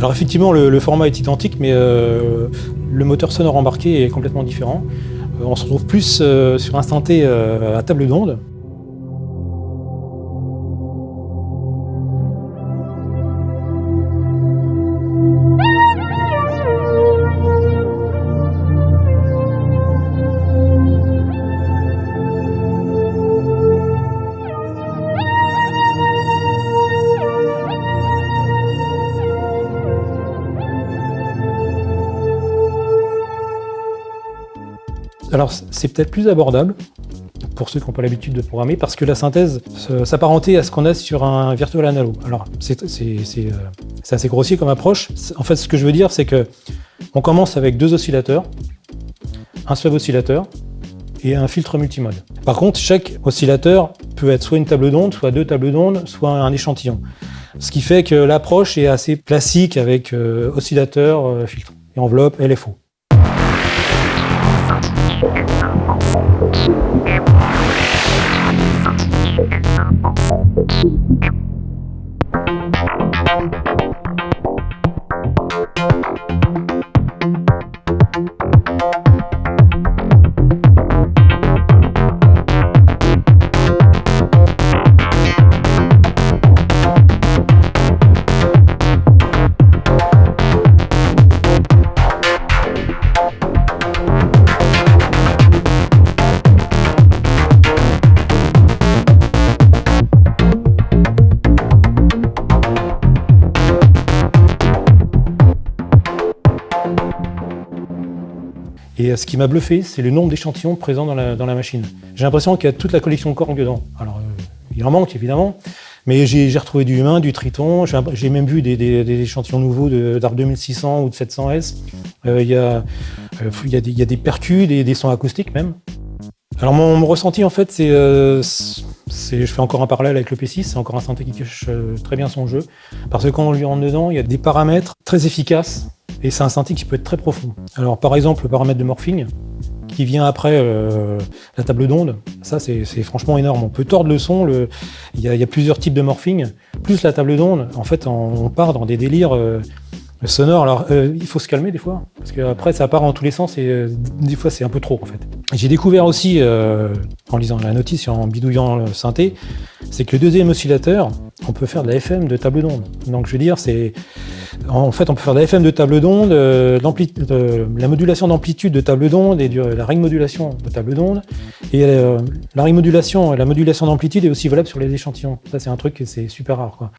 Alors effectivement, le, format est identique, mais euh, le moteur sonore embarqué est complètement différent. Euh, on se retrouve plus euh, sur synthé euh, à table d'onde. Alors c'est peut-être plus abordable pour ceux qui n'ont pas l'habitude de programmer, parce que la synthèse se- s'apparentait à ce qu'on a sur un virtual analo. Alors c'est euh, assez grossier comme approche. En fait, ce que je veux dire, c'est que on commence avec deux oscillateurs, un sub oscillateur et un filtre multimode. Par contre, chaque oscillateur peut être soit une table d'onde, soit deux tables d'onde, soit un échantillon. Ce qui fait que l'approche est assez classique avec euh, oscillateur, euh, filtre et enveloppe LFO. ピッ! Et euh, ce qui m'a bluffé, c'est le nombre d'échantillons présents dans la, machine. J'ai l'impression qu'il y a toute la collection Korg dedans. Alors, euh, il en manque évidemment, mais j'ai retrouvé du humain, du triton. J'ai même vu des, échantillons nouveaux de- d'Arc 2600 ou de 700S. Euh, il, y a, des, percus, des, sons acoustiques même. Alors mon, mon ressenti en fait, c'est, je fais encore un parallèle avec le P6, c'est encore un synthé qui cache très bien son jeu, parce que quand on lui rentre dedans, il y a des paramètres très efficaces, et c'est un synthé qui peut être très profond. Alors par exemple, le paramètre de morphing, qui vient après euh, la table d'onde, ça c'est franchement énorme. On peut tordre le son, il y, a, plusieurs types de morphing, plus la table d'onde, en fait on, part dans des délires euh, sonores. Alors euh, il faut se calmer des fois, parce qu'après ça part en tous les sens et des fois c'est un peu trop en fait. J'ai découvert aussi, en lisant la notice et en bidouillant le synthé, c'est que le deuxième oscillateur, on peut faire de la FM de table d'onde. Donc je veux dire, c'est en fait on peut faire de la FM de table d'onde, euh, euh, la modulation d'amplitude de table d'onde et la ring modulation de table d'onde. Et euh, la ring modulation, la modulation d'amplitude est aussi valable sur les échantillons. Ça c'est un truc c'est super rare quoi.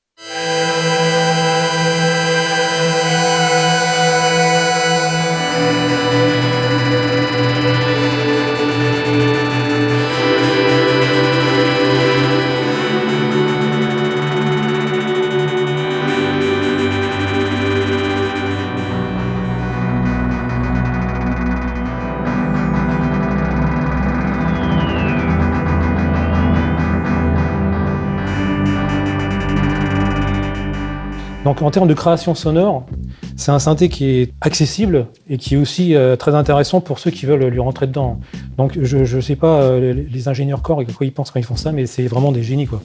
Donc en termes de création sonore, c'est un synthé qui est accessible et qui est aussi euh, très intéressant pour ceux qui veulent lui rentrer dedans. Donc je ne sais pas euh, les, ingénieurs Korg à quoi ils pensent quand ils font ça, mais c'est vraiment des génies quoi.